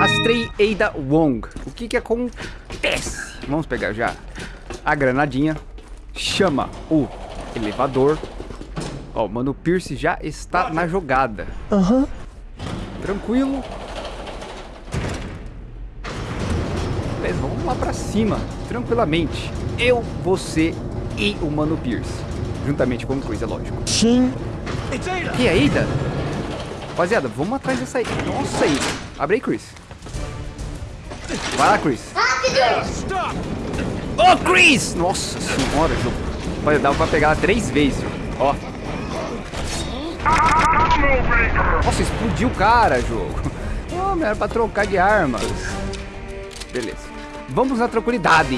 Astrei Eida Wong. O que que acontece? Vamos pegar já a granadinha. Chama o elevador. Ó, o Mano Pierce já está na jogada. Aham. Tranquilo. Beleza, vamos lá pra cima. Tranquilamente. Eu, você e o Mano Pierce. Juntamente com o Chris, é lógico. Sim. E aí, Ida? Rapaziada, vamos atrás dessa. Nossa, Ida. Abre aí, Chris. Vai lá, Chris. Ô, Chris! Nossa senhora, jogo. Olha, dava pra pegar ela três vezes, jogo. Ó. Nossa, explodiu o cara, jogo. Oh, era pra trocar de armas. Beleza. Vamos na tranquilidade.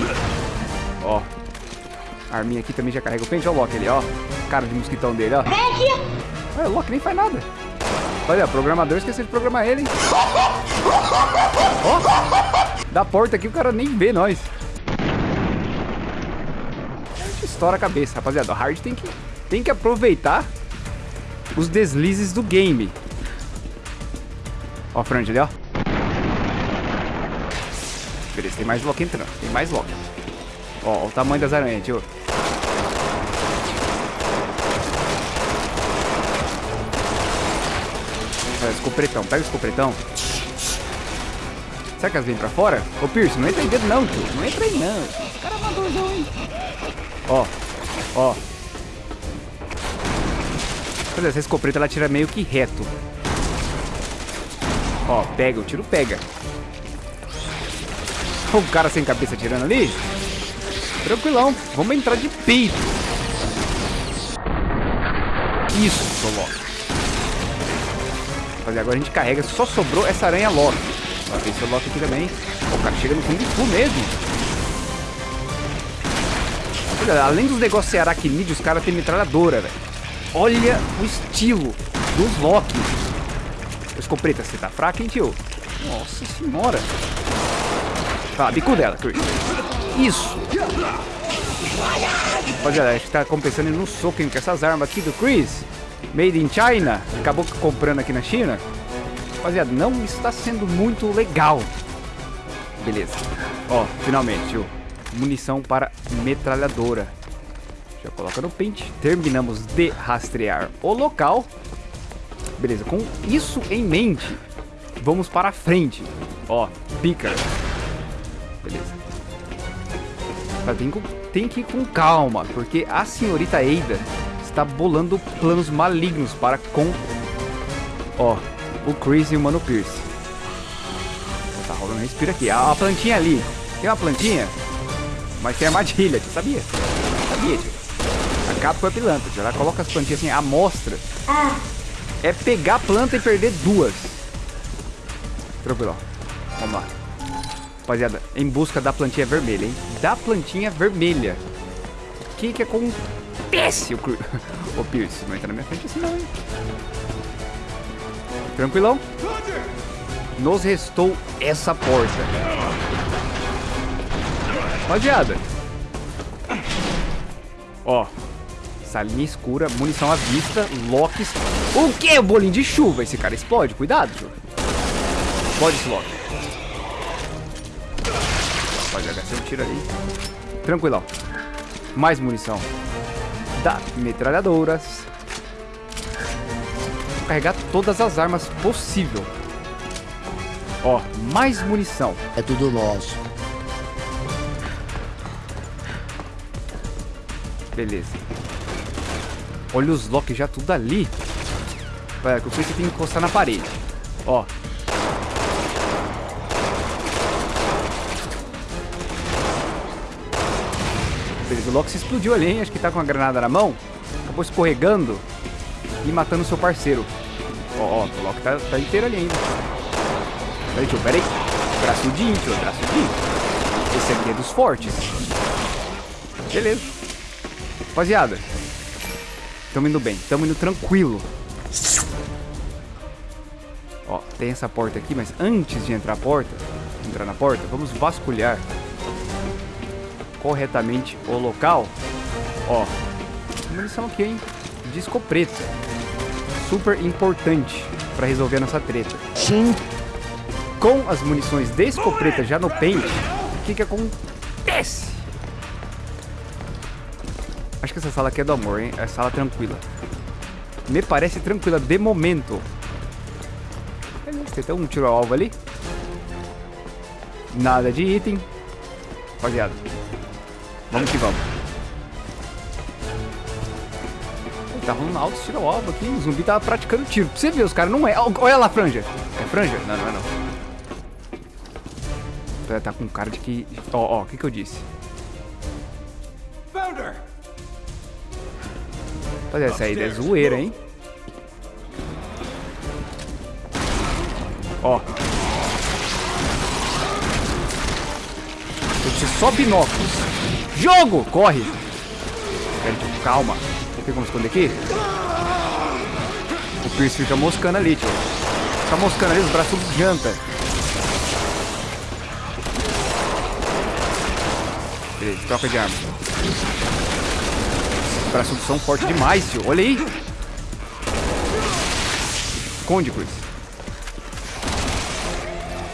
Ó. A arminha aqui também já carrega o pente. Olha o Loki ali, ó. Cara de mosquitão dele, ó. Olha, o Loki nem faz nada. Olha, o programador esqueceu de programar ele, hein? Ó. Da porta aqui o cara nem vê nós. Estoura a cabeça, rapaziada. O Hard tem que, tem que aproveitar os deslizes do game. Ó, a frente ali, ó. Beleza, tem mais Loki entrando. Tem mais Loki. Ó, o tamanho das aranhas, tio. Olha, escopretão. Pega o escopretão. Será que elas vêm pra fora? Ô, Pierce, não entra aí dentro não, tio. Não entra aí não. Esse cara madurzão, hein? Ó, ó. Pois é, essa escopeta ela tira meio que reto. Ó, pega, o tiro pega. O cara sem cabeça tirando ali. Tranquilão, vamos entrar de peito. Isso, Loki. Fazer agora a gente carrega, só sobrou essa aranha Loki. Ver se o Loki aqui também. O cara chega no Kung Fu mesmo. Olha, além dos negócios ser aracnídeos, os caras têm metralhadora, velho. Olha o estilo dos Loki. Escopeta, você tá fraco, hein, tio? Nossa senhora. Tá, bico dela, Chris. Isso. Rapaziada, acho que tá compensando no soco com essas armas aqui do Chris. Made in China. Acabou comprando aqui na China. Rapaziada, não está sendo muito legal. Beleza. Ó, finalmente, tio. Munição para metralhadora. Já coloca no pente. Terminamos de rastrear o local. Beleza, com isso em mente, vamos para frente. Ó, pica. Beleza. Tá, tem, tem que ir com calma, porque a senhorita Eida está bolando planos malignos para com... Ó, o Chris e o Mano Pierce. Tá rolando respira aqui. A, a plantinha ali. Tem uma plantinha, mas tem armadilha, tu sabia? Sabia, tio. A Capcom é pilantra, tio. Ela coloca as plantinhas assim, amostra. Ah, É pegar a planta e perder duas. Tranquilo, ó. Vamos lá. Rapaziada, em busca da plantinha vermelha, hein? Da plantinha vermelha. O que que acontece? O, Cru... Ô, Pierce, não entra na minha frente assim não, hein? Tranquilão? Nos restou essa porta. Rapaziada. Ó. Salinha escura, munição à vista, locks. O que? O bolinho de chuva. Esse cara explode. Cuidado, tio. Explode esse lock. Rapaziada, gastei um tiro ali. Tranquilão. Mais munição. Da metralhadoras. Carregar todas as armas possível. Ó, mais munição. É tudo nosso. Beleza. Olha os locks já tudo ali. Vai, que eu que encostar na parede. Ó. Beleza, o Loki se explodiu ali, hein? Acho que tá com a granada na mão. Acabou escorregando e matando o seu parceiro. Ó, ó, o Loki tá, tá inteiro ali ainda. Peraí, tio, peraí. Braçudinho, tio, braçudinho. Esse aqui é dos fortes. Beleza. Rapaziada, tamo indo bem, tamo indo tranquilo. Ó, tem essa porta aqui, mas antes de entrar a porta, entrar na porta, vamos vasculhar corretamente o local. Ó, munição aqui, hein? Disco preto. Super importante pra resolver a nossa treta. Sim. com as munições de escopeta já no pente, o que que acontece? Acho que essa sala aqui é do amor, hein? É sala tranquila. Me parece tranquila de momento. Tem até um tiro ao alvo ali. Nada de item. Rapaziada. Vamos que vamos. Tá rolando alto tiro ao alvo aqui. O zumbi tava praticando tiro. Pra você ver, os caras não é. Olha lá, franja. É franja? Não, não é não. Tá com cara de que... Ó, ó, o que que eu disse? Founder! Fazer essa aí é zoeira, hein? Ó. Que ser só binóculos. Jogo! Corre! calma. Tem como esconder aqui? O Pierce fica moscando ali, tio. Moscando ali, os braços janta. Beleza, troca de arma. Os braços são fortes demais, tio. Olha aí. Esconde, Cruz.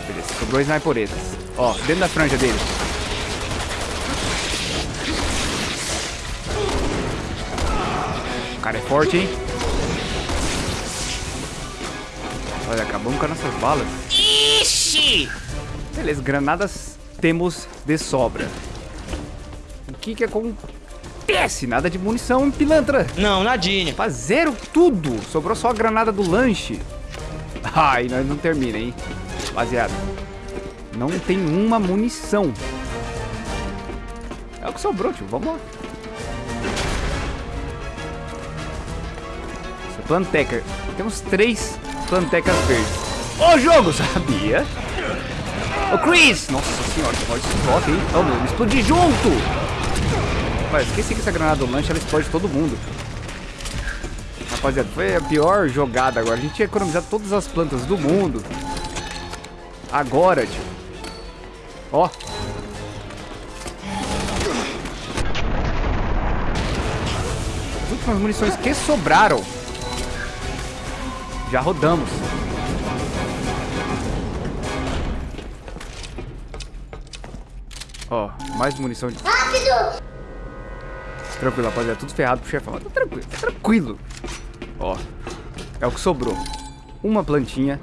Beleza, sobrou sniperetas. Ó, dentro da franja dele. Forte, hein? Olha, acabamos com as nossas balas. Ixi! Beleza, granadas temos de sobra. O que que acontece? Nada de munição, pilantra. Não, nadinha. Fazeram tudo. Sobrou só a granada do lanche. Ai, nós não termina, hein? Rapaziada. Não tem uma munição. É o que sobrou, tio. Vamos lá. Planteca. Temos três plantecas verdes. Ô, jogo! Sabia? Ô, Chris! Nossa senhora, olha esse bloco aí. Oh, meu, explodir junto! Rapaz, esqueci que essa granada do lanche ela explode todo mundo. Rapaziada, foi a pior jogada agora. A gente tinha economizado todas as plantas do mundo. Agora, tio. Ó. As últimas munições que sobraram. Já rodamos. Ó, mais munição de... Rápido! Tranquilo, rapaziada. Tudo ferrado pro chefão. Tá tranquilo, tá tranquilo. Ó, é o que sobrou. Uma plantinha,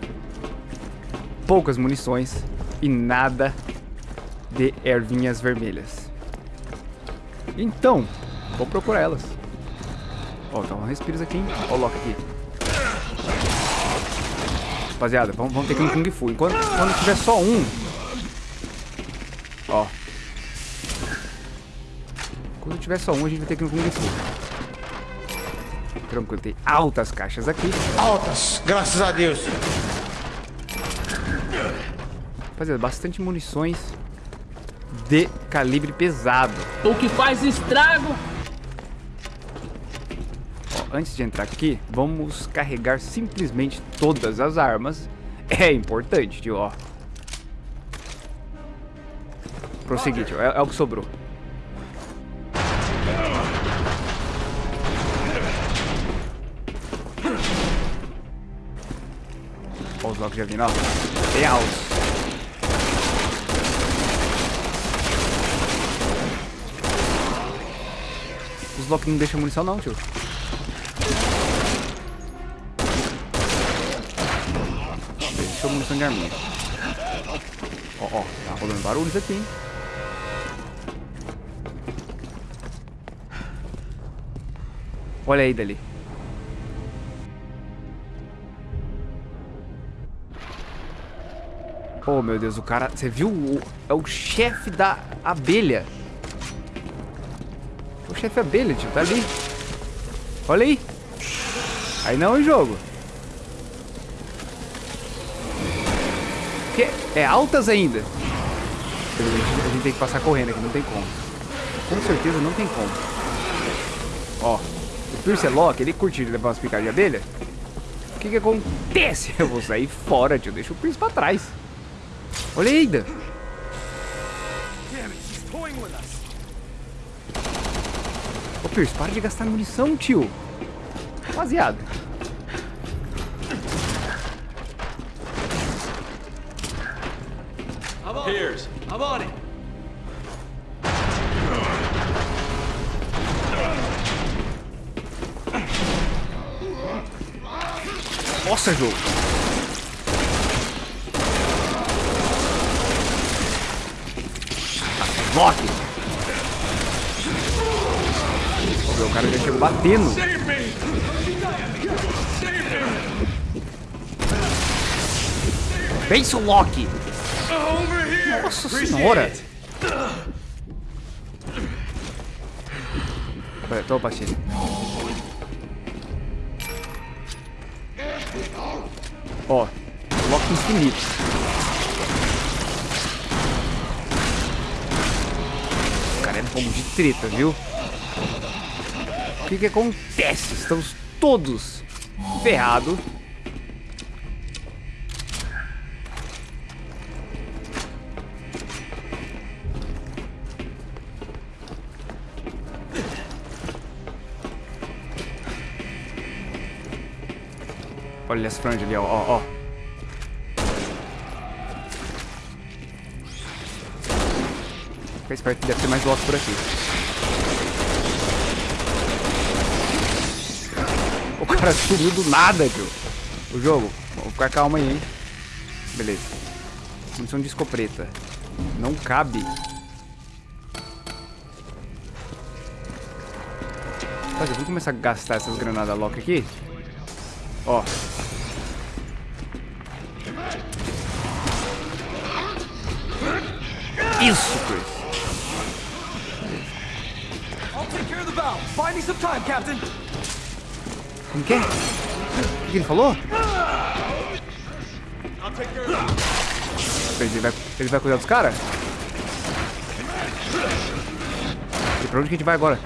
poucas munições e nada de ervinhas vermelhas. Então, vou procurar elas. Ó, tá um respiros aqui, hein? Ó o Loki aqui. Rapaziada, vamos, vamos ter que ir Kung Fu. Enquanto quando tiver só um... Ó. Quando tiver só um, a gente vai ter que ir um Kung Fu. Tranquilo, tem altas caixas aqui. Altas, graças a Deus. Rapaziada, bastante munições de calibre pesado. O que faz estrago. Antes de entrar aqui, vamos carregar simplesmente todas as armas. É importante, tio, ó. Prosseguir, tio. É, é o que sobrou. Ó os blocos já vindo, ó. Tem altos. Os blocos não deixam munição não, tio. Munição de arminha. Ó, ó, tá rolando barulhos aqui, hein. Olha aí dali. Oh, meu Deus, o cara... Você viu? O, é o chefe da abelha. O chefe abelha, tio. Tá ali. Olha aí. Aí não é jogo. Que? É altas ainda. A gente tem que passar correndo aqui, não tem como. Com certeza não tem como. Ó, o Pierce Loki, ele curtiu levar umas picadas de abelha. O que que acontece? Eu vou sair fora, tio. Deixa o Pierce pra trás. Olha aí, ainda. Ô, Pierce, para de gastar munição, tio. Rapaziada. Nossa, jogo. Meu, O cara já chegou batendo. Vem, seu Loki. Nossa senhora. Pera, Tô, Pachini. Ó, Loki infinito. O cara é bom de treta, viu? O que que acontece? Estamos todos ferrados. Olha as franjas ali, ó, ó, ó. Fica esperto deve ter mais Loki por aqui. O cara sumiu do nada, tio. O jogo. Vamos ficar calma aí, hein. Beleza. Munição de escopeta. Não cabe. Vamos começar a gastar essas granadas Loki aqui. Ó. time, Captain. Como que é? O que ele falou? Ele vai, ele vai cuidar dos caras? E pra onde que a gente vai agora?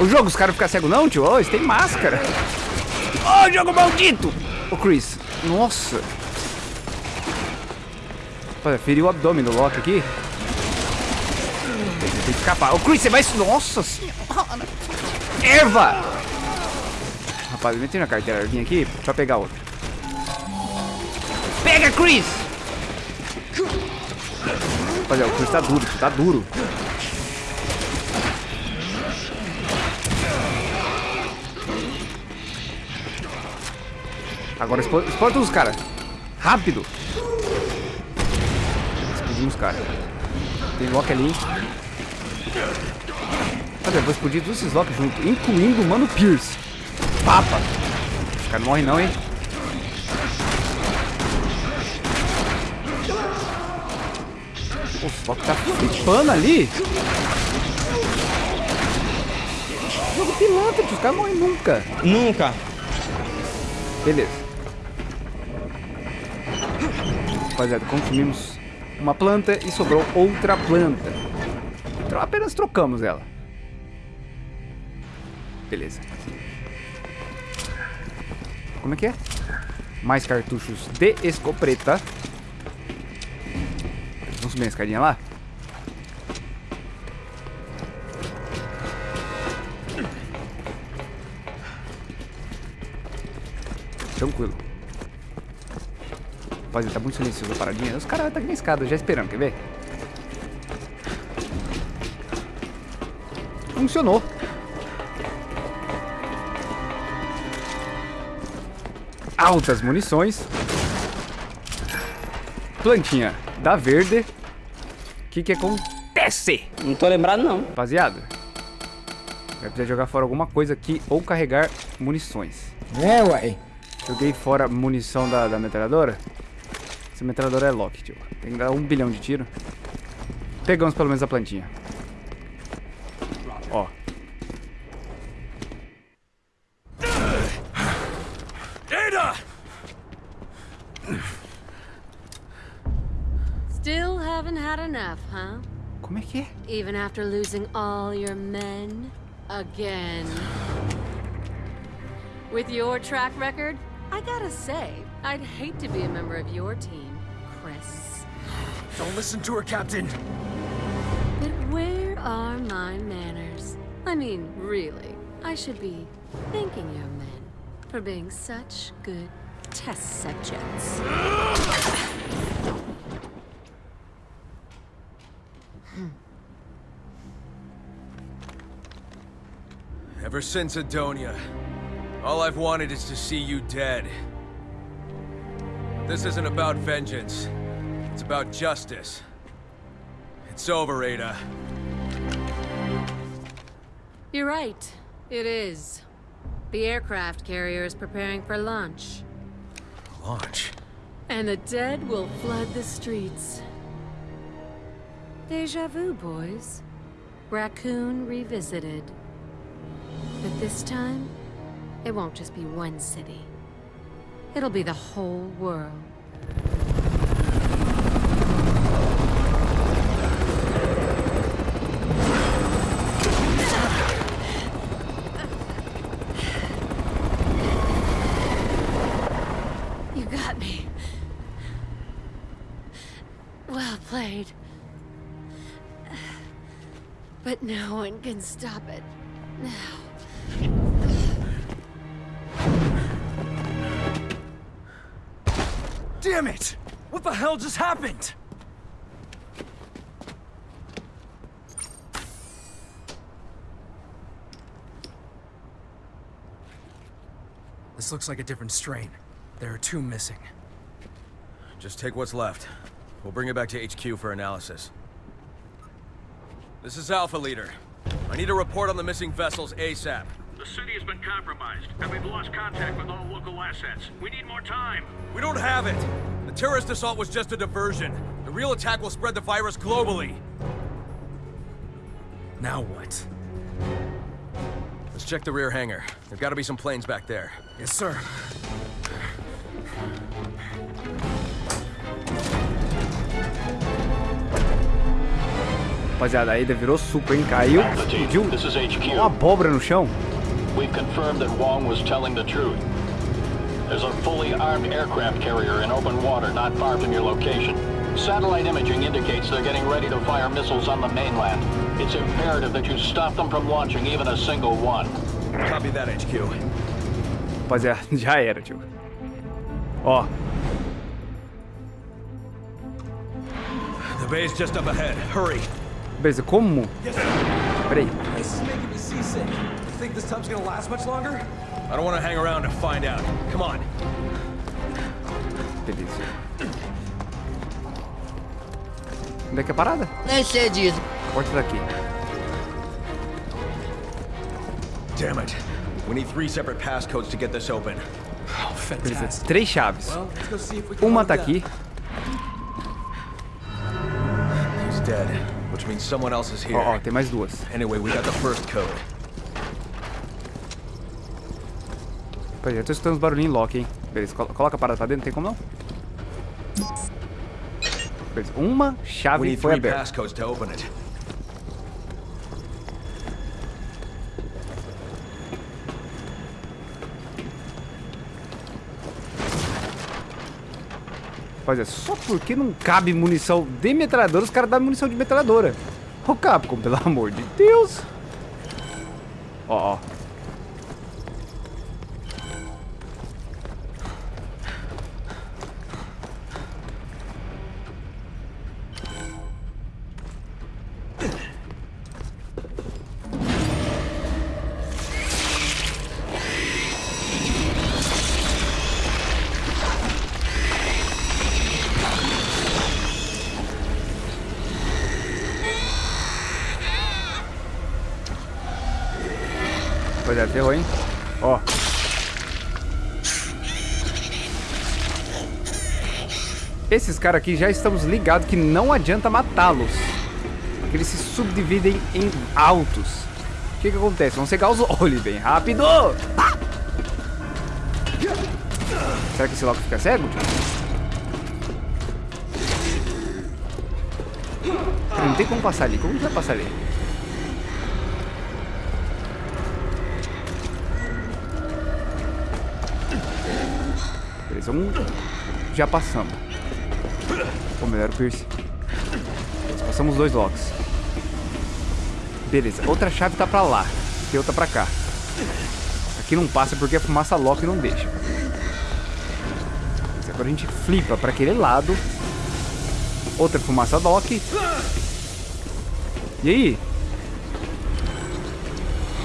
O jogo, os caras ficam cegos não, tio? Ô, eles têm máscara. Ô, jogo maldito! Ô, Chris. Nossa. Olha, feriu o abdômen do Loki aqui. Tem que escapar. Ô, Chris, você vai... Nossa senhora. Erva! Rapaz, eu meti na carteira vim aqui pra pegar outra. Pega, Chris! Rapaziada, o Chris tá duro, tá duro. Agora explode os caras. Rápido! Os caras. Tem Loki ali. Olha, eu vou explodir todos esses Loki junto, incluindo o Mano Pierce. Papa! Os caras não morrem não, hein? O Loki tá flipando ali. Jogo pilantra. Os caras morrem nunca. Nunca. Beleza. Rapaziada, consumimos uma planta e sobrou outra planta. Então apenas trocamos ela. Beleza. Como é que é? Mais cartuchos de escopeta. Vamos subir a escadinha lá? Rapaziada, tá muito silencioso a paradinha. Os caras estão aqui na escada já esperando, quer ver? Funcionou. Altas munições. Plantinha da verde. O que que acontece? Não tô lembrado, não. Rapaziada, vai precisar jogar fora alguma coisa aqui ou carregar munições. É, uai. Joguei fora munição da, da metralhadora. Essa metralhadora é lock, tio. Tem que dar um bilhão de tiro. Pegamos pelo menos a plantinha. Ó. Ada! Still haven't had enough, huh? Como é que é? Even after losing all your men? Again. With your track record, I gotta say, I'd hate to be a member of your team, Chris. Don't listen to her, Captain. But where are my manners? I mean, really, I should be thanking your men for being such good test subjects. Ever since Adonia, all I've wanted is to see you dead. This isn't about vengeance. It's about justice. It's over, Ada. You're right. It is. The aircraft carrier is preparing for launch. Launch? And the dead will flood the streets. Deja vu, boys. Raccoon revisited. But this time, it won't just be one city. It'll be the whole world. You got me. Well played. But no one can stop it now. Damn it! What the hell just happened? This looks like a different strain. There are two missing. Just take what's left. We'll bring it back to HQ for analysis. This is Alpha Leader. I need a report on the missing vessels ASAP. The city has been compromised, and we've lost contact with all local assets. We need more time. We don't have it! The terrorist assault was just a diversion. The real attack will spread the virus globally. Now what? Let's check the rear hangar. There've got to be some planes back there. Yes, sir. Rapaziada, a Ada virou suco, hein? Caiu, Alpha explodiu this is HQ. uma abóbora no chão. We've confirmed that Wong was telling the truth. There's a fully armed aircraft carrier in open water not far from your location. Satellite imaging indicates they're getting ready to fire missiles on the mainland. It's imperative that you stop them from launching even a single one. Copy that, HQ. Rapaziada, já era, tio. Ó, The bay's just up ahead. Hurry. beleza, como? Peraí, This is making me seasick. Think this tub's gonna last much longer? I don't want to hang around to find out. Come on. beleza. Onde é que é a parada? Nem sei disso. Porta daqui. Damn it. We need three separate passcodes to get this open. Oh, fantastic. três chaves. Uma tá aqui. He's dead, which means someone else is here. Ó, ó, tem mais duas. Anyway, we got the first code. Rapaziada, eu tô escutando uns barulhinhos em lock, hein? Beleza, colo- coloca a parada pra dentro, tem como não? Beleza, uma chave foi aberta. Rapaziada, só porque não cabe munição de metralhadora, os caras dão munição de metralhadora. Ô Capcom, pelo amor de Deus. Ó, ó. Esses caras aqui já estamos ligados que não adianta matá-los. Eles se subdividem em altos. O que que acontece? Vão cegar os olhos bem rápido. Será que esse logo fica cego? Não tem como passar ali. Como que vai passar ali? Beleza, um já passamos. Ou melhor, o Pierce. Passamos dois locks. Beleza, outra chave tá pra lá. Tem outra pra cá. Aqui não passa porque a fumaça lock não deixa. Agora a gente flipa pra aquele lado. Outra fumaça Doc. E aí?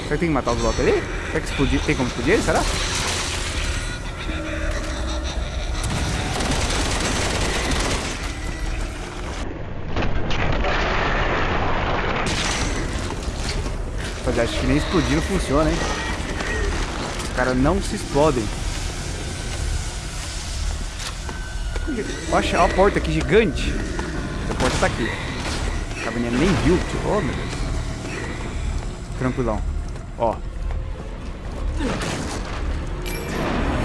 Será que tem que matar os Loki ali? Será que explodir? tem como explodir ele? Será? Acho que nem explodir não funciona, hein? Os caras não se explodem. Olha a porta aqui gigante. A porta tá aqui. A caverninha nem viu. Oh, meu Deus. Tranquilão. Ó.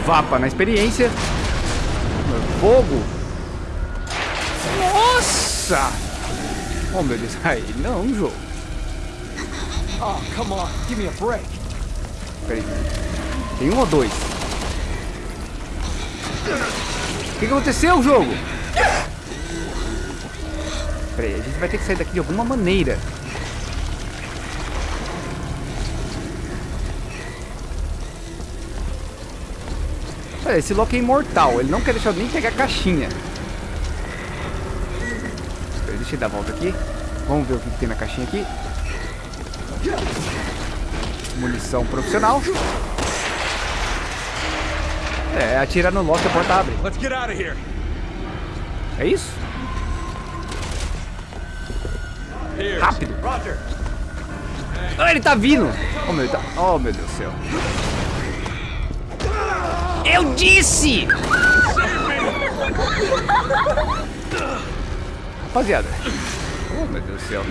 Vapa na experiência. Fogo. Nossa! Oh, meu Deus. Aí, não, jogo. Oh, come on. Give me a break. Peraí. Tem um ou dois? O que, aconteceu, jogo? Peraí, a gente vai ter que sair daqui de alguma maneira. Olha, esse Loki é imortal. Ele não quer deixar nem pegar a caixinha. Peraí, deixa eu dar a volta aqui. Vamos ver o que tem na caixinha aqui. Munição profissional. É, atira no Loki, a porta abre. Let's get out of here. É isso? Rápido. Roger. Ah, ele tá vindo. Oh, meu, tá... oh, meu Deus do céu. Eu disse! Rapaziada. Oh, meu Deus do céu.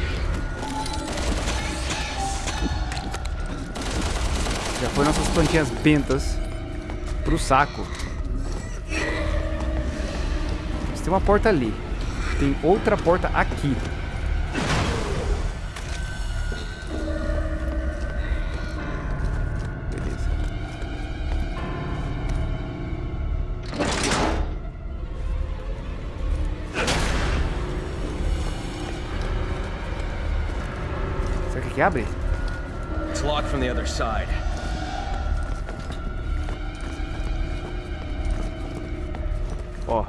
Já foi nossas plantinhas bentas pro saco. Mas tem uma porta ali. Tem outra porta aqui. Beleza. Será que aqui abre? It's locked from the other side. Ó.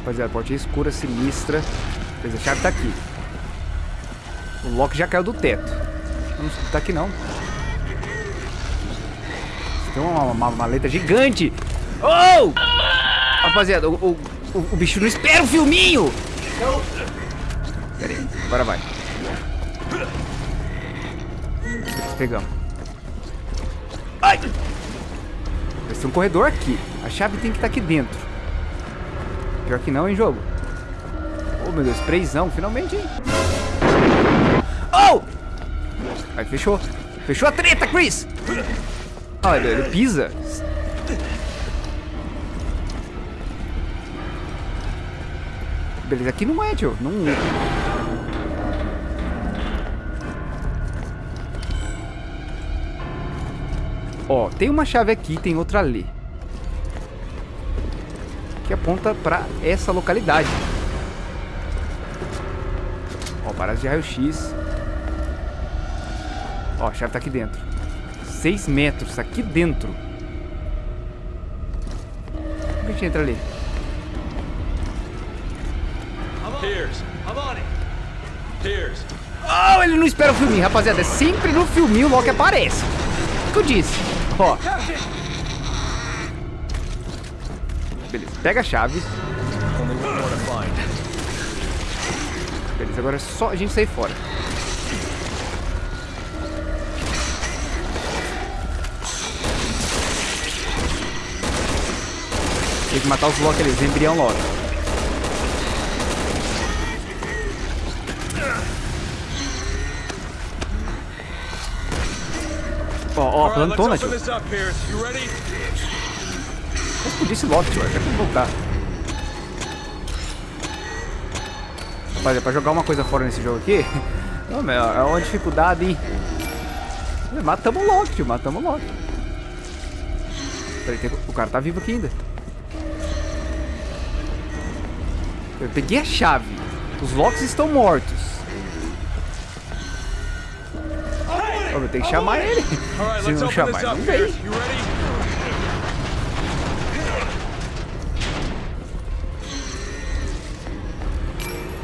Rapaziada, portinha escura, sinistra. Beleza, a chave tá aqui. O Loki já caiu do teto. Não tá aqui não. Tem uma, uma maleta gigante. Oh! Rapaziada, o, o, o, o bicho não espera o filminho. Pera aí, agora vai. Pegamos. Um corredor aqui. A chave tem que estar aqui dentro. Pior que não, hein, jogo? Oh, meu Deus, sprayzão, finalmente, hein? Oh! Aí, fechou. Fechou a treta, Chris! Olha, ele pisa. Beleza, aqui não é, tio. Não... Ó, tem uma chave aqui, tem outra ali. Que aponta pra essa localidade. Ó, parada de raio-x. Ó, a chave tá aqui dentro. 6 metros, aqui dentro. Como a gente entra ali? Oh, ele não espera o filminho, rapaziada. É sempre no filminho o Loki aparece. O que eu disse? Ó. Beleza, pega a chave. Beleza, agora é só a gente sair fora. Tem que matar os Loki ali, os embrião Loki. Ó, ó, plantona, tio. this up, Piers. You ready? Eu explodi esse Loki, tio. Eu quero voltar. Rapaz, é pra jogar uma coisa fora nesse jogo aqui. Não, meu, é uma dificuldade, hein? Matamos o Loki, tio. Matamos o Loki. Peraí, tem- o cara tá vivo aqui ainda. Eu peguei a chave. Os Locks estão mortos. Vamos ter que chamar ele. Se não chamar, não vem.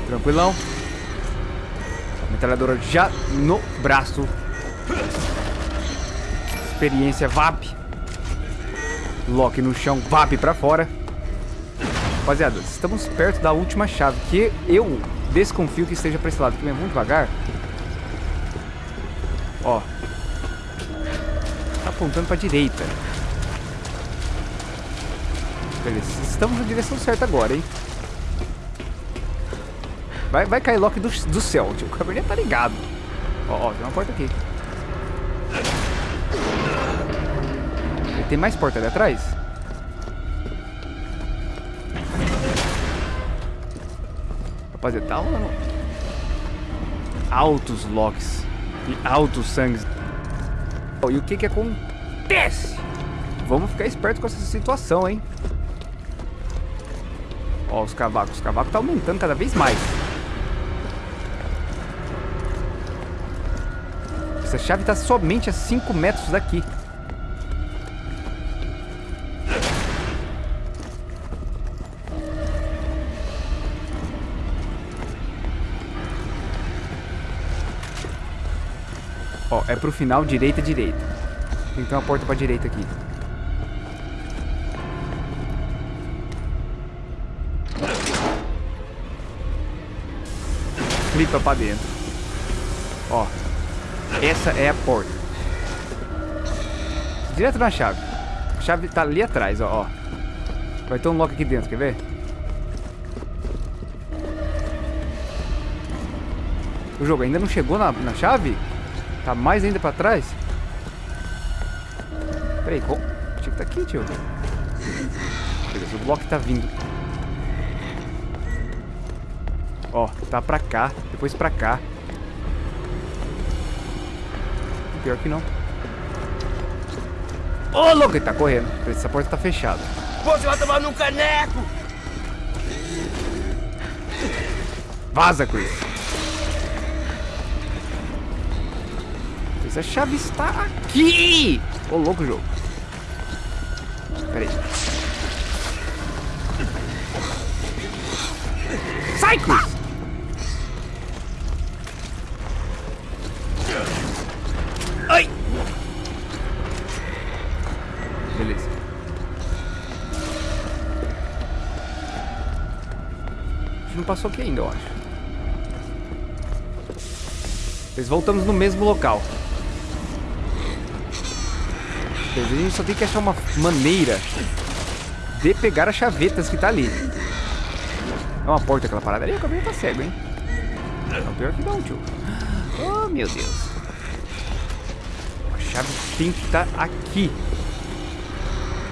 Tranquilão. Metralhadora já no braço. Experiência VAP. lock no chão, VAP pra fora. Rapaziada, estamos perto da última chave, que eu desconfio que esteja para esse lado. Que é muito devagar, Ó. Tá apontando pra direita. Beleza, estamos na direção certa agora, hein? Vai, vai cair Loki do, do céu, tio. O Cabernet tá ligado. Ó, ó, tem uma porta aqui. Tem mais porta ali atrás? Rapaziada, tá rolando altos locks e altos sangues. E o que que acontece? Vamos ficar esperto com essa situação, hein? Ó, os cavacos. Os cavacos tá aumentando cada vez mais. Essa chave tá somente a 5 metros daqui. É pro final, direita, direita. Tem que ter uma porta pra direita aqui. Clipa pra dentro. Ó. Essa é a porta. Direto na chave. A chave tá ali atrás, ó. ó. Vai ter um lock aqui dentro, quer ver? O jogo ainda não chegou na, na chave? Tá mais ainda pra trás? Peraí, qual... Tinha que tá aqui, tio. Beleza, o bloco tá vindo. Ó, tá pra cá, depois pra cá. Pior que não. Ô, louco, ele tá correndo. Essa porta tá fechada. Você vai tomar no caneco! Vaza, Chris. Essa chave está aqui! Ô, louco, jogo. Pera aí. Sai, Chris! Ai! Beleza. A gente não passou aqui ainda, eu acho. Nós voltamos no mesmo local. A gente só tem que achar uma maneira de pegar as chavetas que tá ali. É uma porta aquela parada ali, o cabelo tá cego, hein? Não, pior que não, tio. Oh, meu Deus. A chave tem que estar tá aqui.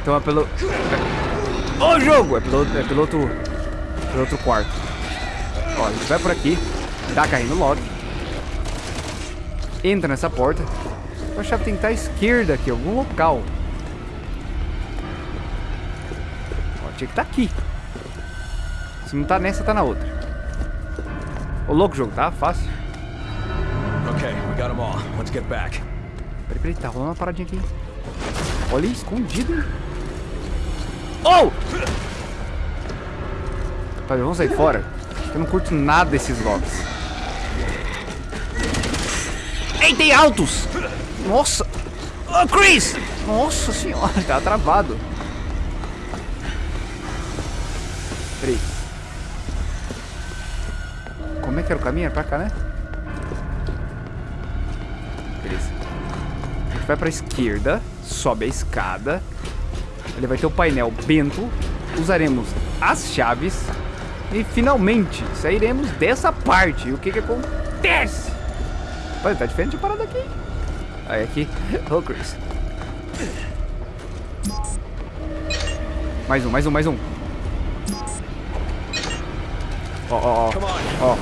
Então é pelo... Ô, oh, jogo! É pelo, é pelo outro... Pelo outro quarto. Ó, a gente vai por aqui. Dá caindo logo. Entra nessa porta. A chave tem que estar à esquerda aqui, algum local. Ó, tinha que estar aqui. Se não tá nessa, tá na outra. Ô, louco jogo, tá? Fácil. Okay, we got them all. Let's get back. Peraí, peraí, tá rolando uma paradinha aqui. Olha aí, escondido. Oh! Rapaz, vamos sair fora. Eu não curto nada desses locks. Ei, tem altos! Nossa! Oh, Chris! Nossa senhora, tá travado. Peraí. Como é que era o caminho? Era pra cá, né? Beleza. A gente vai pra esquerda, sobe a escada. Ele vai ter o painel bento. Usaremos as chaves. E finalmente sairemos dessa parte. E o que que acontece? Pô, tá diferente de parada aqui. Aí aqui. Ô, oh, Chris. Mais um, mais um, mais um. Ó, ó, ó.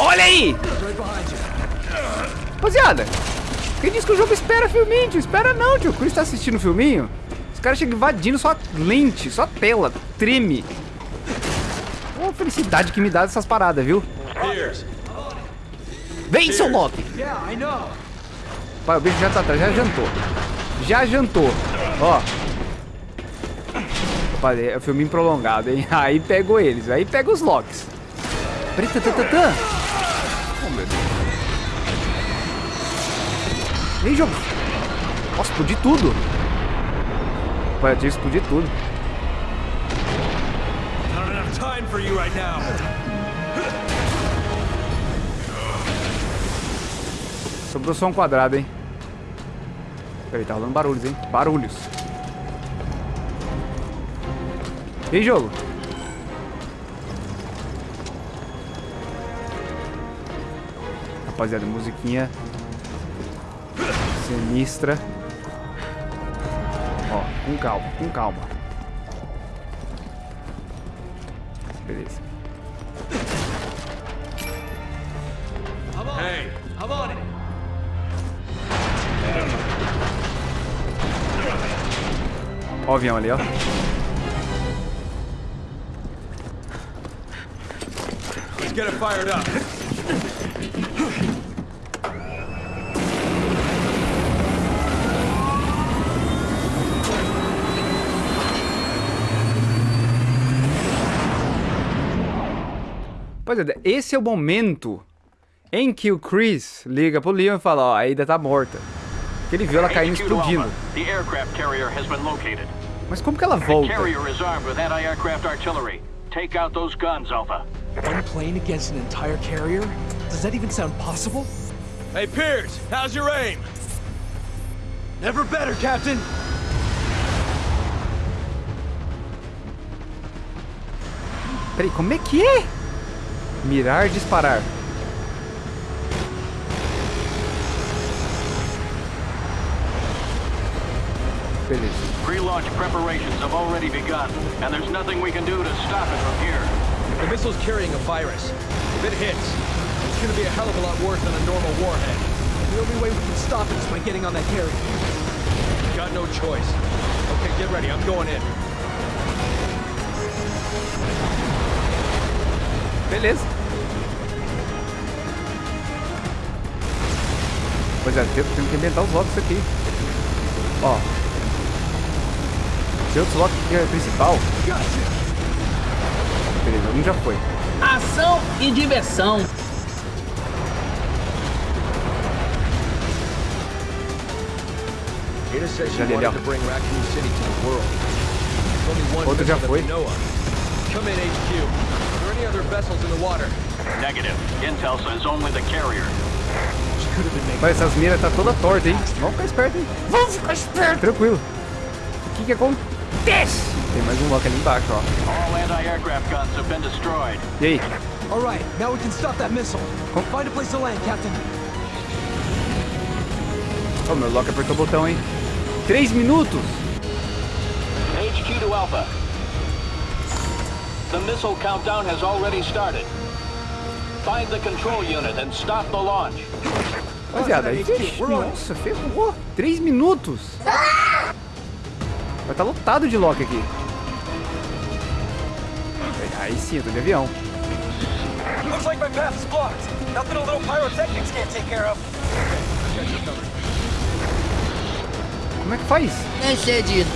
Olha aí! Rapaziada, quem disse que o jogo espera filminho, tio? Espera não, tio. O Chris tá assistindo o filminho. Os caras chegam invadindo só lente, só tela, treme. Ô, oh, felicidade que me dá dessas paradas, viu? Vem, seu Loki! Pai, o bicho já tá atrás, já jantou. Já jantou. Ó. Opa, é o filminho prolongado, hein? Aí pegou eles, aí pega os Locks. Peraí, tã, tã, tã, tã. Oh, meu Deus. Ei, jogo. Nossa, explodi tudo. Vai, eu que explodir tudo. Not enough time. Sobrou só um quadrado, hein? Peraí, tá rolando barulhos, hein? Barulhos. E aí, jogo? Rapaziada, musiquinha sinistra. Ó, com calma, com calma. Beleza. Hey, Ó o avião ali, ó. Let's get it fired up. Rapaziada, esse é o momento em que o Chris liga pro Leon e fala, ó, a Ada tá morta. Que ele viu ela caindo explodindo. The aircraft carrier has been located. Mas como que ela The volta? carrier is armed with anti-aircraft artillery. Take out those guns, Alpha. One plane against an entire carrier? Does that even sound possible? Hey, Pierce, how's your aim? Never better, Captain! Peraí, como é que é? Mirar, disparar. Beleza. Pre-launch preparations have already begun, and there's nothing we can do to stop it from here. The missile's carrying a virus. If it hits, it's gonna be a hell of a lot worse than a normal warhead. The only way we can stop it is by getting on that carrier. Got no choice. Okay, get ready. I'm going in. Beleza. Pois é, tem- temos que inventar os locks aqui. Ó. Locks que é principal. Beleza, um já foi. Ação e diversão. Já deu. Outro já foi. we know of. Come in, HQ. Are there any other vessels in the water? Negative. Intel says only the carrier. She could have been making Mas essas miras tá toda torta, hein? Vamos ficar esperto, hein? Vamos ficar esperto. Tranquilo. O que que acontece? Tem mais um lock ali embaixo, ó. All anti-aircraft guns have been destroyed. E aí? All right, now we can stop that missile. Find a place to land, Captain. Ó, meu lock apertou o botão, hein? Três minutos. HQ to Alpha. The missile countdown has already started. Find the control unit and stop the launch. Rapaziada, aí, ixi, nossa, ferrou. Três minutos. Vai estar lotado de lock aqui. Aí sim, eu tô de avião. Looks like my path is blocked. Nothing a little pyrotechnics can't take care of. Como é que faz? Excedido.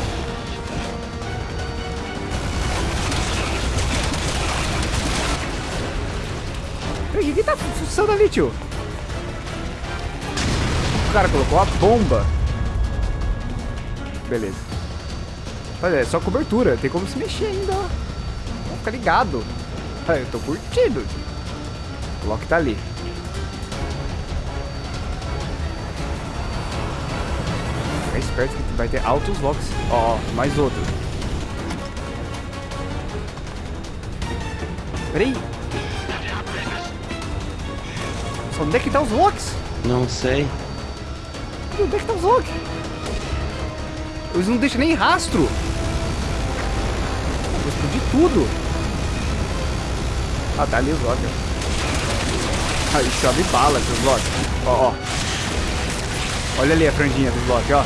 Peraí, o que tá funcionando ali, tio? O cara colocou a bomba. Beleza. Olha, é só cobertura. Tem como se mexer ainda, ó. Vamos ficar ligado. Ah, eu tô curtindo. O Loki tá ali. Fica esperto que vai ter altos locks. Ó, ó, mais outro. Peraí. Só onde é que tá os locks? Não sei. Onde é que tá os locks? Eles não deixam nem rastro. Tudo. Ah, tá ali os locks. Aí chove bala esses locks. Ó, ó. Olha ali a franjinha dos locks, ó.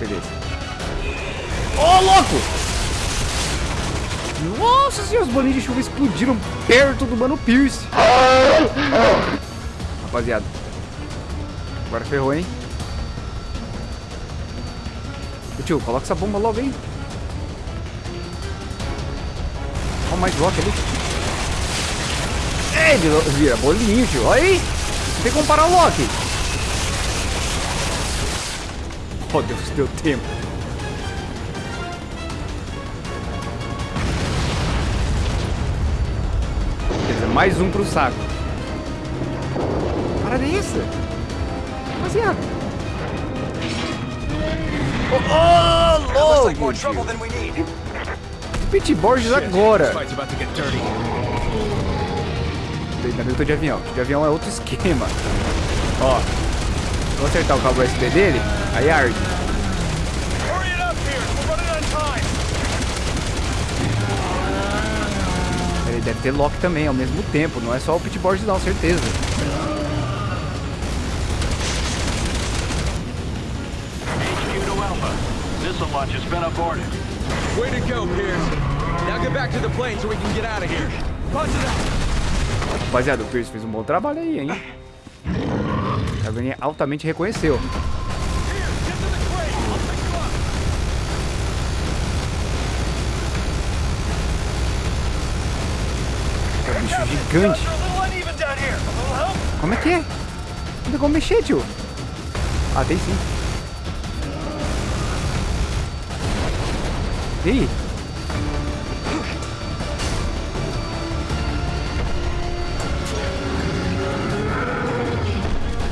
Beleza. Ô, louco! Nossa senhora, os bolinhos de chuva explodiram perto do Mano Pierce. Rapaziada. Agora ferrou, hein? Ô, tio, coloca essa bomba logo aí. mais Loki ali. É, ele vira bolinho, tio. Olha aí. Tem como parar o Loki. Oh, Deus, deu tempo. Beleza, mais um pro saco. Parada é essa? Rapaziada. Oh, need. Pete Borges agora. Ainda bem que eu tô de avião. De avião é outro esquema. Ó. Vou acertar o cabo USB dele. Aí arde. Ele deve ter Loki também ao mesmo tempo. Não é só o Pete Borges não, certeza. Missile launch has been aborted. Way to go, Pierce. Now get back to the plane so we can get out of here. Roger that. Rapaziada, o Pierce fez um bom trabalho aí, hein? A Granny altamente reconheceu. É um bicho gigante. Como é que é? Não tem como mexer, tio. Ah, tem sim. E aí?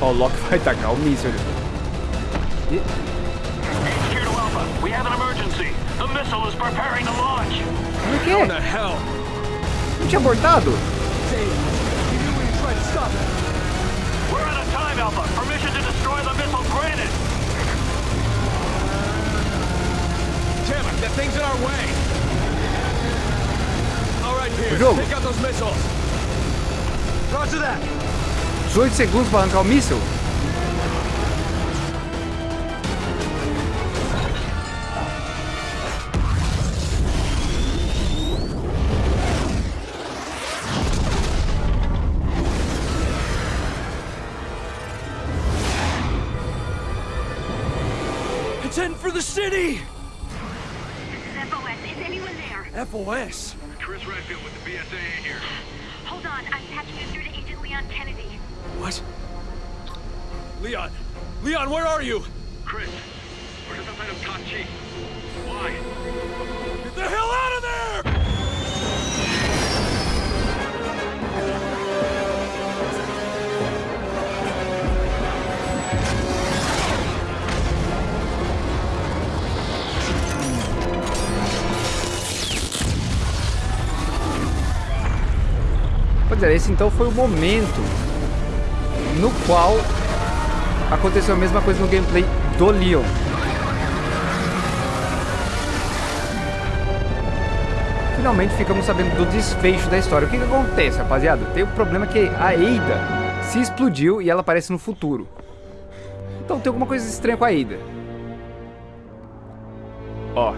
Ó, o Loki vai tacar o. E- HQ to Alpha. We have an emergency. The missile is preparing to launch. Como é que What é? the hell? Não tinha abortado? We're out of time, Alpha. Permission to destroy the missile granted. That thing's in our way. All right, Pierce, take out those missiles. Roger that. 18 segundos pra arrancar o míssil? It's heading for the city. There? FOS. Chris Redfield with the BSAA here. Hold on, I'm patching you through to Agent Leon Kennedy. What? Leon. Leon, where are you? Chris, we're just outside of Tachi. Why? Get the hell out É, esse então foi o momento no qual aconteceu a mesma coisa no gameplay do Leon. Finalmente ficamos sabendo do desfecho da história. O que, que acontece, rapaziada? Tem o problema que a Ada se explodiu e ela aparece no futuro. Então tem alguma coisa estranha com a Ada. Ó.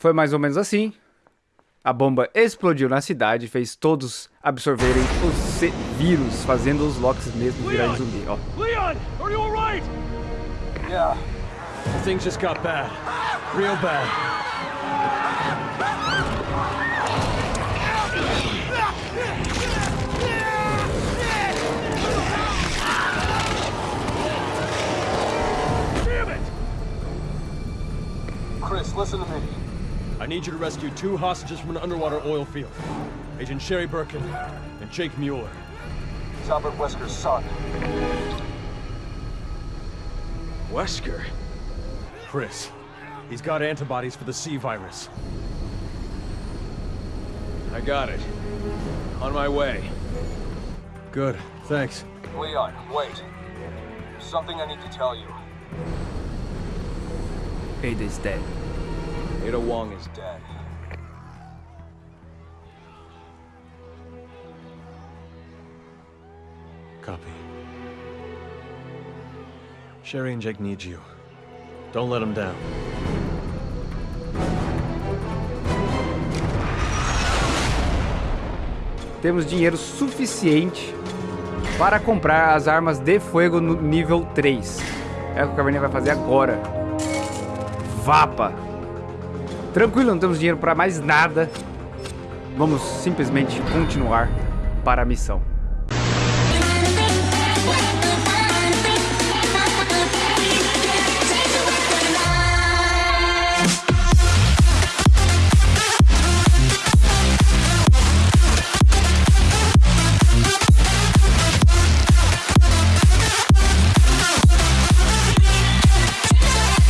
Foi mais ou menos assim. A bomba explodiu na cidade e fez todos absorverem os C- vírus, fazendo os Locks mesmo virarem zumbi. Ó. Leon, are you alright? Yeah. Things just got bad. Real bad. Chris, listen to me. I need you to rescue two hostages from an underwater oil field. Agent Sherry Birkin and Jake Mueller. He's Albert Wesker's son. Wesker. Chris, he's got antibodies for the C virus. I got it. On my way. Good, thanks. Leon, wait. Something I need to tell you. Ada is dead. Ada Wong is dead. Copy. Sherry and Jake need you. Don't let them down. Temos dinheiro suficiente para comprar as armas de fogo no nível 3. É o que o Caverninha vai fazer agora. Vapa. Tranquilo, não temos dinheiro para mais nada. Vamos simplesmente continuar para a missão.